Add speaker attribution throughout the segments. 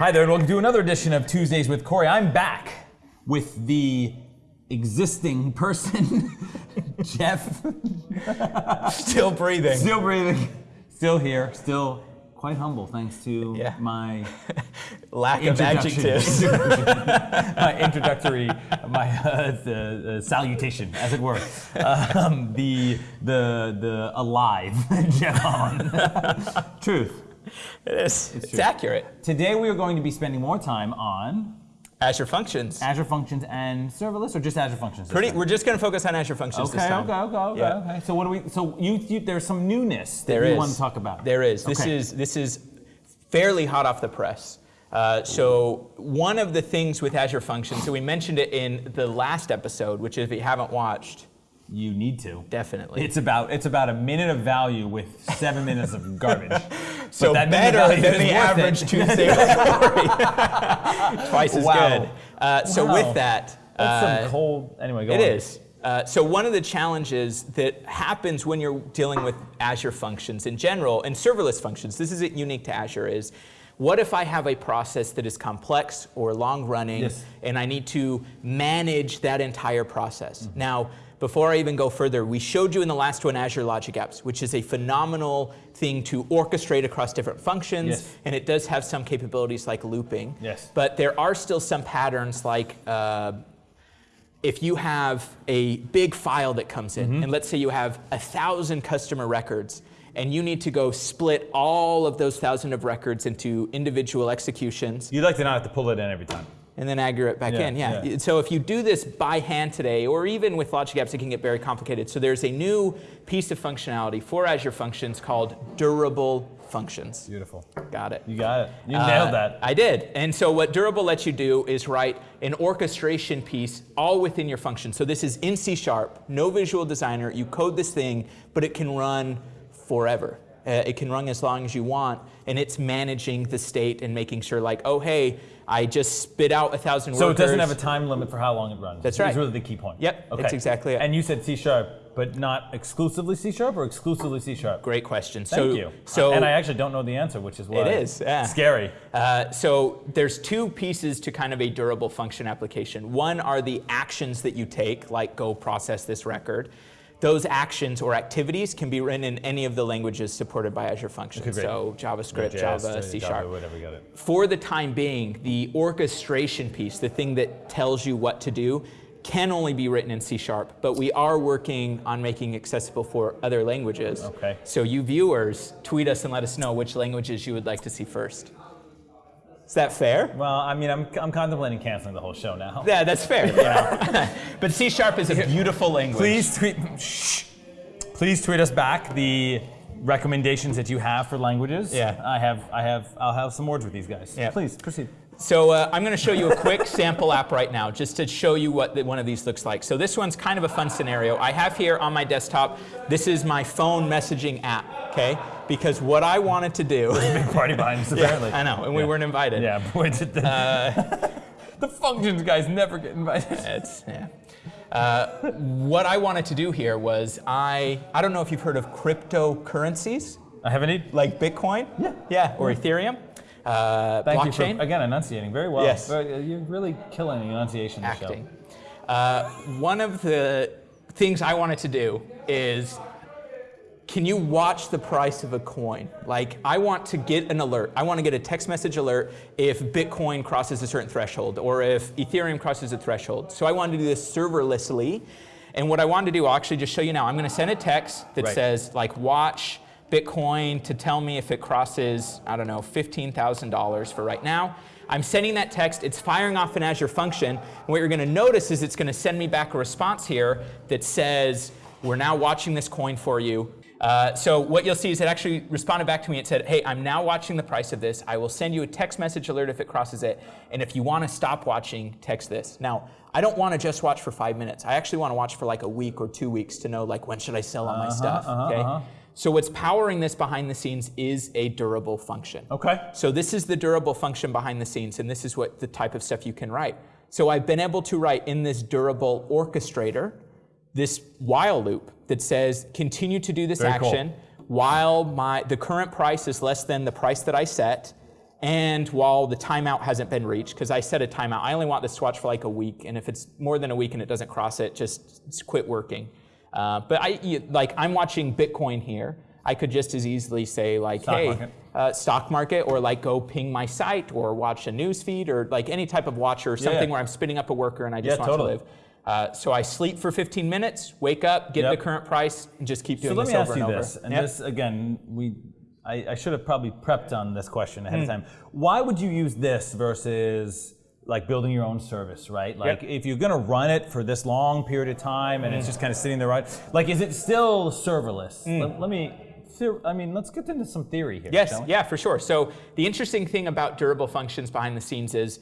Speaker 1: Hi there, and welcome to another edition of Tuesdays with Corey. I'm back with the existing person, Jeff.
Speaker 2: Still breathing.
Speaker 1: Still breathing, still here, still quite humble thanks to
Speaker 2: Yeah.
Speaker 1: my
Speaker 2: Lack of adjectives.
Speaker 1: my introductory, my uh, the, uh, salutation, as it were. Um, the the the alive Jeff Hollan. Truth.
Speaker 2: It is. It's,
Speaker 1: true.
Speaker 2: accurate.
Speaker 1: Today we are going to be spending more time on
Speaker 2: Azure Functions.
Speaker 1: Azure Functions and serverless, or just Azure Functions.
Speaker 2: Pretty. We're just going to focus on Azure Functions this
Speaker 1: Okay,
Speaker 2: time.
Speaker 1: okay, okay, okay,
Speaker 2: Yeah.
Speaker 1: okay. So what do we? So you, you there's some newness that
Speaker 2: There
Speaker 1: you
Speaker 2: is.
Speaker 1: want to talk about.
Speaker 2: There is. This
Speaker 1: Okay.
Speaker 2: is this is fairly hot off the press. Uh, so one of the things with Azure Functions, so we mentioned it in the last episode, which if you haven't watched,
Speaker 1: You need to.
Speaker 2: definitely.
Speaker 1: It's about it's about a minute of value with seven minutes of garbage.
Speaker 2: so
Speaker 1: that
Speaker 2: better than the
Speaker 1: it.
Speaker 2: average Tuesday Corey. Twice as
Speaker 1: Wow.
Speaker 2: good. Uh, so
Speaker 1: Wow.
Speaker 2: with that,
Speaker 1: That's
Speaker 2: uh,
Speaker 1: some cold. Anyway, go
Speaker 2: It
Speaker 1: on.
Speaker 2: is. Uh, so one of the challenges that happens when you're dealing with Azure functions in general and serverless functions, this isn't unique to Azure, is what if I have a process that is complex or long running
Speaker 1: Yes.
Speaker 2: and I need to manage that entire process?
Speaker 1: Mm-hmm.
Speaker 2: Now, before I even go further, we showed you in the last one Azure Logic Apps, which is a phenomenal thing to orchestrate across different functions,
Speaker 1: Yes.
Speaker 2: and it does have some capabilities like looping.
Speaker 1: Yes.
Speaker 2: But there are still some patterns like uh, if you have a big file that comes in,
Speaker 1: Mm-hmm.
Speaker 2: and let's say you have a thousand customer records, and you need to go split all of those thousand of records into individual executions
Speaker 1: You'd like to not have to pull it in every time.
Speaker 2: And then aggregate back
Speaker 1: Yeah,
Speaker 2: in. Yeah.
Speaker 1: yeah.
Speaker 2: So if you do this by hand today, or even with Logic Apps, it can get very complicated. So there's a new piece of functionality for Azure Functions called durable functions.
Speaker 1: Beautiful.
Speaker 2: Got it.
Speaker 1: You got it. You
Speaker 2: Uh,
Speaker 1: nailed that.
Speaker 2: I did. And so what Durable lets you do is write an orchestration piece all within your function. So this is in C Sharp, no visual designer. You code this thing, but it can run forever. Uh, it can run as long as you want, and it's managing the state and making sure like, oh, hey, I just spit out a thousand
Speaker 1: So it doesn't have a time limit for how long it runs.
Speaker 2: That's right.
Speaker 1: really the key point.
Speaker 2: Yep,
Speaker 1: Okay.
Speaker 2: that's exactly it.
Speaker 1: And you said C sharp, but not exclusively C sharp or exclusively C sharp?
Speaker 2: Great question.
Speaker 1: Thank
Speaker 2: so,
Speaker 1: you.
Speaker 2: So
Speaker 1: and I actually don't know the answer, which is why
Speaker 2: It is, yeah.
Speaker 1: scary.
Speaker 2: Uh, so there's two pieces to kind of a durable function application. One are the actions that you take, like go process this record. Those actions or activities can be written in any of the languages supported by Azure Functions.
Speaker 1: Okay,
Speaker 2: so JavaScript, Java, C
Speaker 1: Java,
Speaker 2: Sharp.
Speaker 1: whatever, got it.
Speaker 2: For the time being, the orchestration piece, the thing that tells you what to do, can only be written in C Sharp, but we are working on making accessible for other languages.
Speaker 1: Okay.
Speaker 2: So you viewers, tweet us and let us know which languages you would like to see first. Is that fair?
Speaker 1: Well, I mean, I'm, I'm contemplating canceling the whole show now.
Speaker 2: Yeah, that's fair. but C Sharp is a beautiful language.
Speaker 1: Please tweet. Shh. Please tweet us back the recommendations that you have for languages.
Speaker 2: Yeah.
Speaker 1: I have. I have. I'll have some words with these guys.
Speaker 2: Yeah.
Speaker 1: Please proceed.
Speaker 2: So uh, I'm going to show you a quick sample app right now, just to show you what the, one of these looks like. So this one's kind of a fun scenario. I have here on my desktop, this is my phone messaging app, okay? Because what I wanted to do,
Speaker 1: Big party behind us, apparently.
Speaker 2: I know, and we weren't invited.
Speaker 1: Yeah, boy, did the, the functions guys never get invited.
Speaker 2: It's, yeah. Uh, what I wanted to do here was I, I don't know if you've heard of cryptocurrencies,
Speaker 1: I have any.
Speaker 2: like Bitcoin, yeah, yeah, or Ethereum, uh,
Speaker 1: Thank you
Speaker 2: blockchain.
Speaker 1: for again enunciating very well.
Speaker 2: Yes.
Speaker 1: You're really killing the enunciation.
Speaker 2: acting. Uh, one of the things I wanted to do is can you watch the price of a coin? Like, I want to get an alert. I want to get a text message alert if Bitcoin crosses a certain threshold or if Ethereum crosses a threshold. So I wanted to do this serverlessly. And what I wanted to do, I'll actually just show you now. I'm going to send a text that
Speaker 1: Right.
Speaker 2: says, like, watch Bitcoin to tell me if it crosses, I don't know, $15,000 for right now. I'm sending that text, it's firing off an Azure function. And what you're gonna notice is it's gonna send me back a response here that says, we're now watching this coin for you. Uh, so what you'll see is it actually responded back to me. It said, hey, I'm now watching the price of this. I will send you a text message alert if it crosses it. And if you want to stop watching, text this. Now, I don't want to just watch for five minutes. I actually want to watch for like a week or two weeks to know like when should I sell all my uh-huh, stuff. Uh-huh, okay. Uh-huh. So what's powering this behind the scenes is a durable function.
Speaker 1: Okay.
Speaker 2: So this is the durable function behind the scenes, and this is what the type of stuff you can write. So I've been able to write in this durable orchestrator this while loop that says continue to do this
Speaker 1: Very cool.
Speaker 2: action while my the current price is less than the price that I set. and while the timeout hasn't been reached, because I set a timeout, I only want this watch for like a week, and if it's more than a week and it doesn't cross it, just, quit working. Uh, but I you- like I'm watching Bitcoin here. I could just as easily say like,
Speaker 1: Stock
Speaker 2: hey,
Speaker 1: market.
Speaker 2: uh, stock market, or like go ping my site, or watch a news feed, or like any type of watcher, or something
Speaker 1: yeah.
Speaker 2: where I'm spinning up a worker and I just
Speaker 1: Yeah,
Speaker 2: want
Speaker 1: totally.
Speaker 2: to live. Uh, so I sleep for 15 minutes, wake up, get
Speaker 1: Yep.
Speaker 2: the current price, and just keep doing
Speaker 1: let
Speaker 2: this
Speaker 1: me
Speaker 2: over let me
Speaker 1: ask you
Speaker 2: and
Speaker 1: this, and
Speaker 2: Yep.
Speaker 1: this again, we, I, I should have probably prepped on this question ahead of
Speaker 2: Hmm.
Speaker 1: time. Why would you use this versus like building your own service, right? Like
Speaker 2: Yep.
Speaker 1: if you're gonna run it for this long period of time and it's
Speaker 2: Hmm.
Speaker 1: just kind of sitting there, right? Like, is it still serverless?
Speaker 2: Hmm.
Speaker 1: Let, let me, I mean, let's get into some theory here.
Speaker 2: Yes, yeah, for sure. So the interesting thing about durable functions behind the scenes is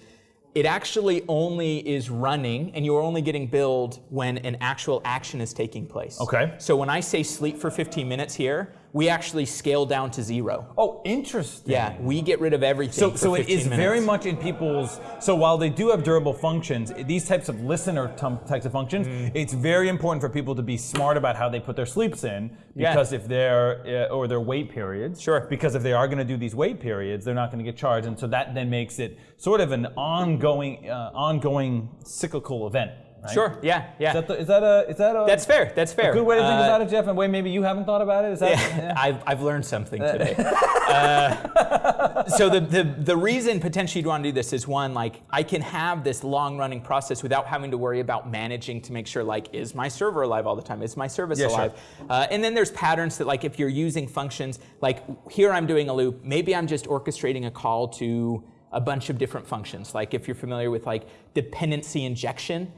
Speaker 2: it actually only is running and you're only getting billed when an actual action is taking place.
Speaker 1: Okay.
Speaker 2: So when I say sleep for 15 minutes here, we actually scale down to zero.
Speaker 1: Oh, interesting.
Speaker 2: Yeah, we get rid of everything.
Speaker 1: So, so it
Speaker 2: 15
Speaker 1: is
Speaker 2: minutes.
Speaker 1: very much in people's. So while they do have durable functions, these types of listener types of functions,
Speaker 2: Mm.
Speaker 1: it's very important for people to be smart about how they put their sleeps in.
Speaker 2: Yeah.
Speaker 1: Because if they're uh, or their wait periods.
Speaker 2: Sure.
Speaker 1: Because if they are going to do these wait periods, they're not going to get charged, and so that then makes it sort of an ongoing, uh, ongoing cyclical event. Right?
Speaker 2: Sure, yeah, yeah.
Speaker 1: Is that, the, is that a is that a
Speaker 2: That's fair, that's fair.
Speaker 1: good way to think
Speaker 2: Uh,
Speaker 1: about it, Jeff? And way maybe you haven't thought about it. Is that?
Speaker 2: Yeah, I've, I've learned something today. Uh, so the, the, the reason potentially you'd want to do this is one, like I can have this long running process without having to worry about managing to make sure like, is my server alive all the time? Is my service
Speaker 1: Yeah, sure.
Speaker 2: alive? Uh, and then there's patterns that like if you're using functions, like here I'm doing a loop, maybe I'm just orchestrating a call to a bunch of different functions. Like if you're familiar with like dependency injection,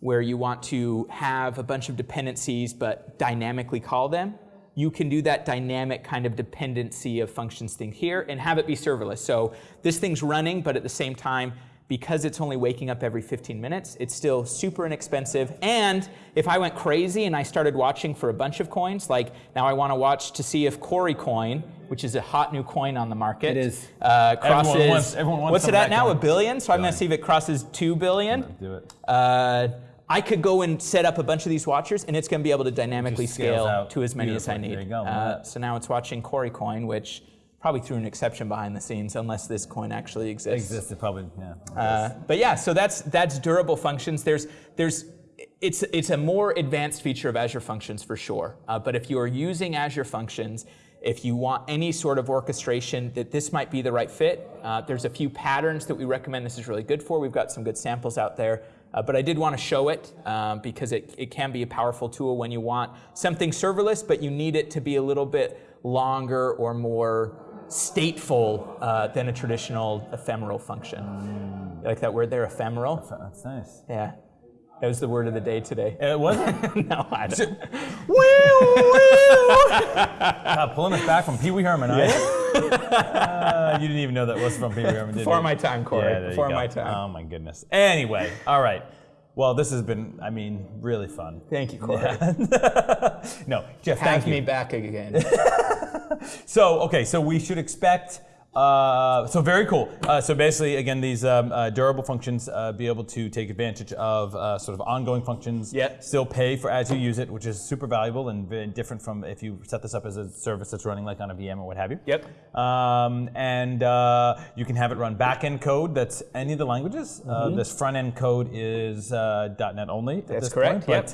Speaker 2: where you want to have a bunch of dependencies but dynamically call them, you can do that dynamic kind of dependency of functions thing here and have it be serverless. So this thing's running, but at the same time, because it's only waking up every 15 minutes, it's still super inexpensive. And if I went crazy and I started watching for a bunch of coins, like now I want to watch to see if Corey coin, which is a hot new coin on the market,
Speaker 1: It is.
Speaker 2: uh,
Speaker 1: Everyone wants- everyone wants
Speaker 2: what's it at now?
Speaker 1: coin.
Speaker 2: A billion. So I'm going to see if it crosses two billion.
Speaker 1: Do it.
Speaker 2: Uh, I could go and set up a bunch of these watchers, and it's going to be able to dynamically scale
Speaker 1: out
Speaker 2: to as many as I need.
Speaker 1: There you go.
Speaker 2: Uh, so now it's watching Corey Coin, which probably threw an exception behind the scenes, unless this coin actually exists.
Speaker 1: Existed probably. Yeah.
Speaker 2: Uh, but yeah, so that's that's durable functions. There's there's it's it's a more advanced feature of Azure Functions for sure. Uh, but if you are using Azure Functions, if you want any sort of orchestration, that this might be the right fit. Uh, there's a few patterns that we recommend this is really good for. We've got some good samples out there. Uh, but I did want to show it um, because it, it can be a powerful tool when you want something serverless, but you need it to be a little bit longer or more stateful uh, than a traditional ephemeral function. You like that word there, ephemeral?
Speaker 1: That's nice.
Speaker 2: Yeah. That was the word of the day today.
Speaker 1: It wasn't.
Speaker 2: no, I don't.
Speaker 1: God, pulling us back from Pee Wee Herman, you? Uh, you didn't even know that was from Pee Wee Herman,
Speaker 2: Before my time, Corey.
Speaker 1: Yeah,
Speaker 2: Before my time.
Speaker 1: Oh my goodness. Anyway, all right. Well, this has been, I mean, really fun.
Speaker 2: Thank you, Corey.
Speaker 1: no, Jeff,
Speaker 2: Have
Speaker 1: thank you.
Speaker 2: me back again.
Speaker 1: So, okay, so we should expect. Uh, so very cool. Uh, so basically, again, these um, uh, durable functions uh, be able to take advantage of uh, sort of ongoing functions.
Speaker 2: Yep.
Speaker 1: Still pay for as you use it, which is super valuable and very different from if you set this up as a service that's running like on a VM or what have you.
Speaker 2: Yep.
Speaker 1: Um, and uh, you can have it run back-end code that's any of the languages. Uh, this front-end code is uh, .NET only. at.
Speaker 2: That's
Speaker 1: this
Speaker 2: correct,
Speaker 1: Point,
Speaker 2: yep.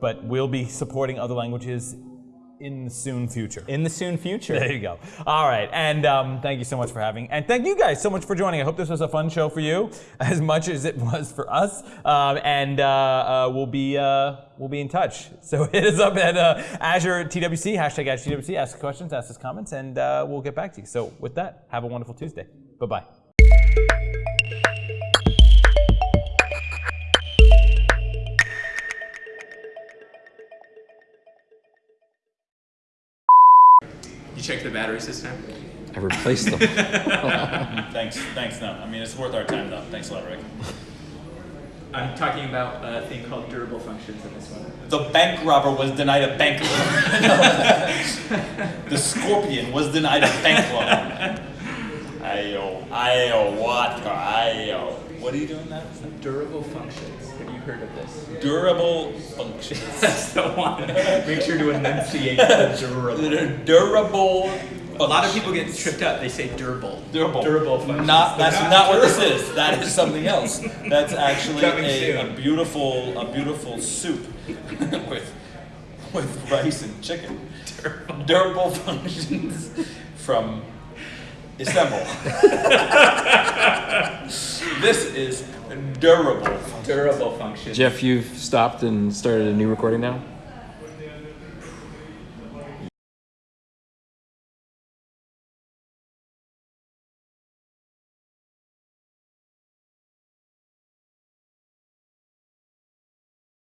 Speaker 1: but, but we'll be supporting other languages in the soon future.
Speaker 2: In the soon future.
Speaker 1: There you go. All right, and um, thank you so much for having, and thank you guys so much for joining. I hope this was a fun show for you, as much as it was for us. Um, and uh, uh, we'll be uh, we'll be in touch. So hit us up at uh, Azure TWC hashtag Azure TWC. Ask questions, ask us comments, and uh, we'll get back to you. So with that, have a wonderful Tuesday. Bye bye bye.
Speaker 2: You checked the battery system?
Speaker 3: I replaced them.
Speaker 1: Thanks. Thanks. No, I mean it's worth our time though. Thanks a lot, Rick.
Speaker 2: I'm talking about a thing called durable functions in this one.
Speaker 4: The bank robber was denied a bank loan. the scorpion was denied a bank loan. Ayo, ayo, water, ayo. What are you doing that?
Speaker 2: Durable functions. Have heard of this?
Speaker 4: Durable functions.
Speaker 2: That's the one. Make sure to enunciate the durable.
Speaker 4: Durable
Speaker 2: A lot of people get tripped up. They say durable.
Speaker 1: Durable.
Speaker 2: Durable functions.
Speaker 1: Not that's
Speaker 2: They're
Speaker 1: not what this is. That is something else. That's actually a, a beautiful a beautiful soup with with rice and chicken. Durable, functions from Istanbul. this is durable.
Speaker 2: Durable function.
Speaker 3: Jeff, you've stopped and started a new recording now?